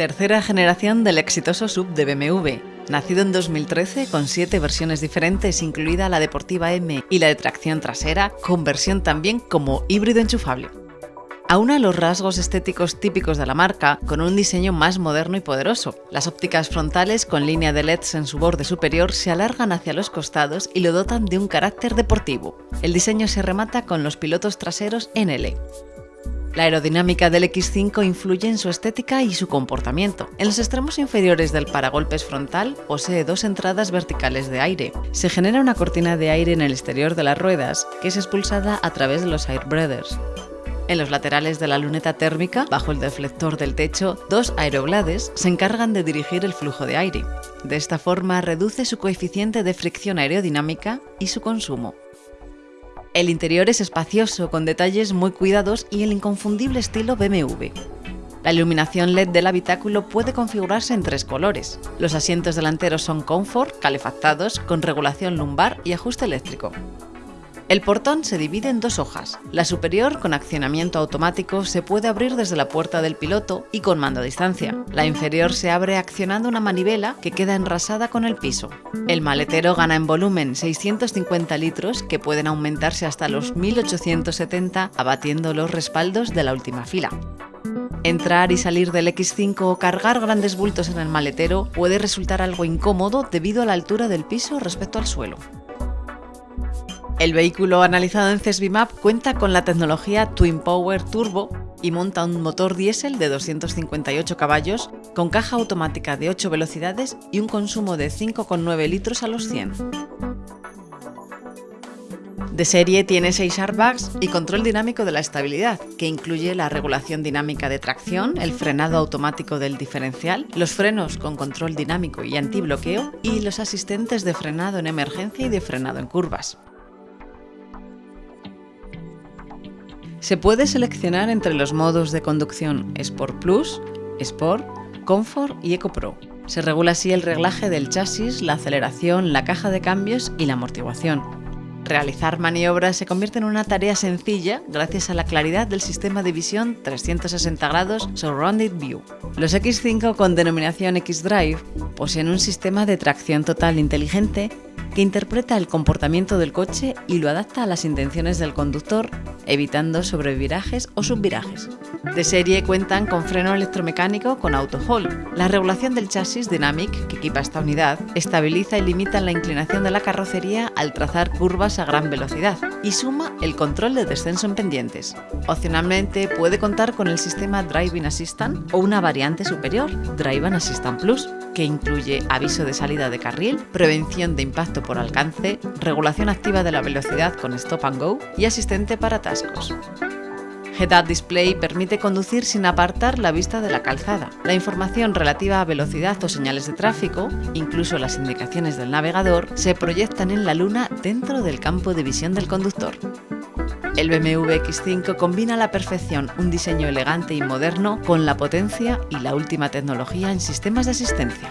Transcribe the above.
Tercera generación del exitoso sub de BMW. Nacido en 2013 con siete versiones diferentes, incluida la deportiva M y la de tracción trasera, con versión también como híbrido enchufable. Aúna los rasgos estéticos típicos de la marca con un diseño más moderno y poderoso. Las ópticas frontales con línea de LEDs en su borde superior se alargan hacia los costados y lo dotan de un carácter deportivo. El diseño se remata con los pilotos traseros en L. La aerodinámica del X5 influye en su estética y su comportamiento. En los extremos inferiores del paragolpes frontal posee dos entradas verticales de aire. Se genera una cortina de aire en el exterior de las ruedas, que es expulsada a través de los airbreathers. En los laterales de la luneta térmica, bajo el deflector del techo, dos aeroblades se encargan de dirigir el flujo de aire. De esta forma reduce su coeficiente de fricción aerodinámica y su consumo. El interior es espacioso, con detalles muy cuidados y el inconfundible estilo BMW. La iluminación LED del habitáculo puede configurarse en tres colores. Los asientos delanteros son Comfort, calefactados, con regulación lumbar y ajuste eléctrico. El portón se divide en dos hojas. La superior, con accionamiento automático, se puede abrir desde la puerta del piloto y con mando a distancia. La inferior se abre accionando una manivela que queda enrasada con el piso. El maletero gana en volumen 650 litros que pueden aumentarse hasta los 1870 abatiendo los respaldos de la última fila. Entrar y salir del X5 o cargar grandes bultos en el maletero puede resultar algo incómodo debido a la altura del piso respecto al suelo. El vehículo analizado en CESBIMAP cuenta con la tecnología Twin Power Turbo y monta un motor diésel de 258 caballos con caja automática de 8 velocidades y un consumo de 5,9 litros a los 100. De serie tiene 6 airbags y control dinámico de la estabilidad, que incluye la regulación dinámica de tracción, el frenado automático del diferencial, los frenos con control dinámico y antibloqueo y los asistentes de frenado en emergencia y de frenado en curvas. Se puede seleccionar entre los modos de conducción Sport Plus, Sport, Comfort y Eco Pro. Se regula así el reglaje del chasis, la aceleración, la caja de cambios y la amortiguación. Realizar maniobras se convierte en una tarea sencilla gracias a la claridad del sistema de visión 360 grados Surrounded View. Los X5 con denominación X-Drive poseen un sistema de tracción total inteligente que interpreta el comportamiento del coche y lo adapta a las intenciones del conductor, evitando sobrevirajes o subvirajes. De serie cuentan con freno electromecánico con auto hold. La regulación del chasis Dynamic, que equipa esta unidad, estabiliza y limita la inclinación de la carrocería al trazar curvas a gran velocidad y suma el control de descenso en pendientes. Opcionalmente puede contar con el sistema Driving Assistant o una variante superior, Driving Assistant Plus, que incluye aviso de salida de carril, prevención de impacto por alcance, regulación activa de la velocidad con Stop and Go y asistente para atascos. Head-Up Display permite conducir sin apartar la vista de la calzada. La información relativa a velocidad o señales de tráfico, incluso las indicaciones del navegador, se proyectan en la luna dentro del campo de visión del conductor. El BMW X5 combina a la perfección un diseño elegante y moderno con la potencia y la última tecnología en sistemas de asistencia.